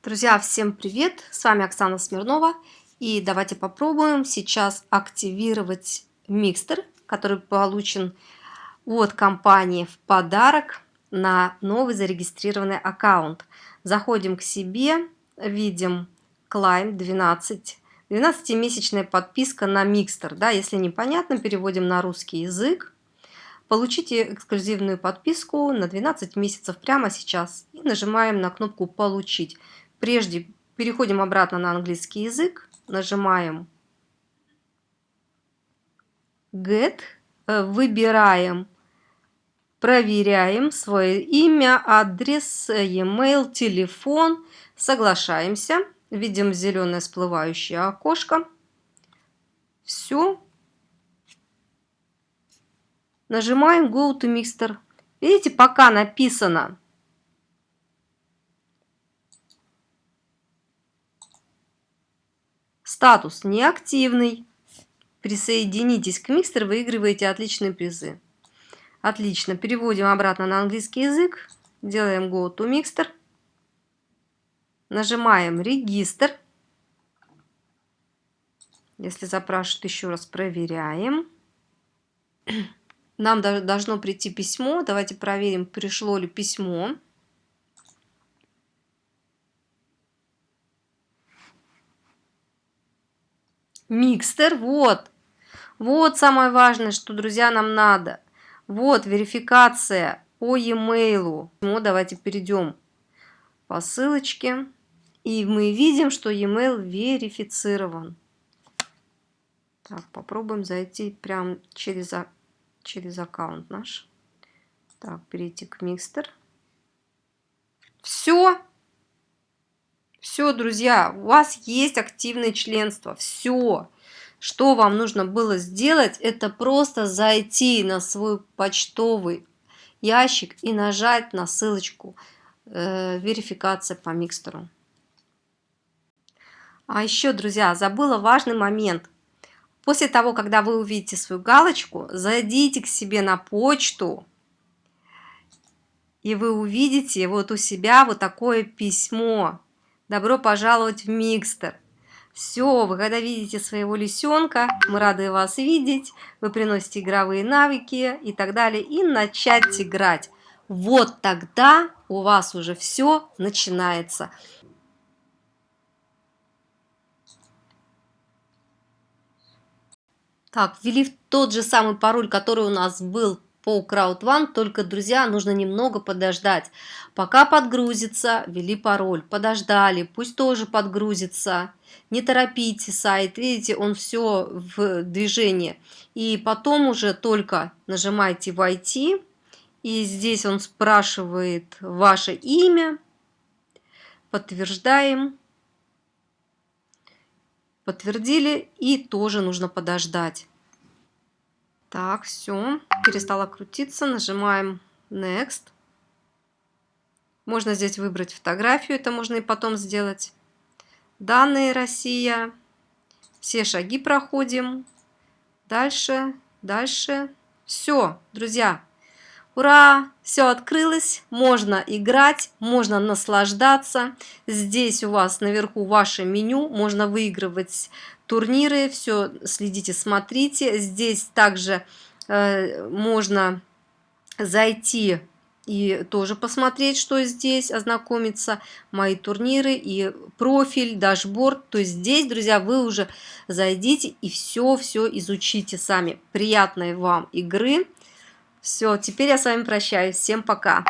Друзья, всем привет! С вами Оксана Смирнова. И давайте попробуем сейчас активировать микстер, который получен от компании в подарок на новый зарегистрированный аккаунт. Заходим к себе, видим Climb 12. 12-месячная подписка на микстер. Да, если непонятно, переводим на русский язык. Получите эксклюзивную подписку на 12 месяцев прямо сейчас. И нажимаем на кнопку «Получить». Прежде переходим обратно на английский язык, нажимаем Get, э, выбираем, проверяем свое имя, адрес, e-mail, телефон, соглашаемся, видим зеленое всплывающее окошко. Все. Нажимаем Go to Mixter. Видите, пока написано Статус неактивный. Присоединитесь к микстер, выигрываете отличные призы. Отлично. Переводим обратно на английский язык. Делаем Go to Mixter. Нажимаем Регистр. Если запрашивают еще раз, проверяем. Нам должно прийти письмо. Давайте проверим, пришло ли письмо. Микстер, вот. Вот самое важное, что, друзья, нам надо. Вот верификация по e-mail. Ну, давайте перейдем по ссылочке. И мы видим, что e-mail верифицирован. Так, попробуем зайти прямо через, через аккаунт наш. Так, перейти к микстер. Все. Все, друзья, у вас есть активное членство. Все. Что вам нужно было сделать, это просто зайти на свой почтовый ящик и нажать на ссылочку э, верификация по микстеру. А еще, друзья, забыла важный момент. После того, когда вы увидите свою галочку, зайдите к себе на почту, и вы увидите вот у себя вот такое письмо Добро пожаловать в Микстер. Все, вы когда видите своего лисенка, мы рады вас видеть, вы приносите игровые навыки и так далее, и начать играть. Вот тогда у вас уже все начинается. Так, ввели тот же самый пароль, который у нас был по Crowd One, только, друзья, нужно немного подождать. Пока подгрузится, ввели пароль, подождали, пусть тоже подгрузится. Не торопите сайт, видите, он все в движении. И потом уже только нажимаете «Войти», и здесь он спрашивает ваше имя, подтверждаем, подтвердили, и тоже нужно подождать. Так, все, перестала крутиться, нажимаем Next. Можно здесь выбрать фотографию, это можно и потом сделать. Данные Россия. Все шаги проходим. Дальше, дальше. Все, друзья. Ура! Все открылось, можно играть, можно наслаждаться. Здесь у вас наверху ваше меню, можно выигрывать турниры, все следите, смотрите. Здесь также э, можно зайти и тоже посмотреть, что здесь, ознакомиться, мои турниры и профиль, дашборд. То есть здесь, друзья, вы уже зайдите и все-все изучите сами. Приятной вам игры! Все, теперь я с вами прощаюсь. Всем пока!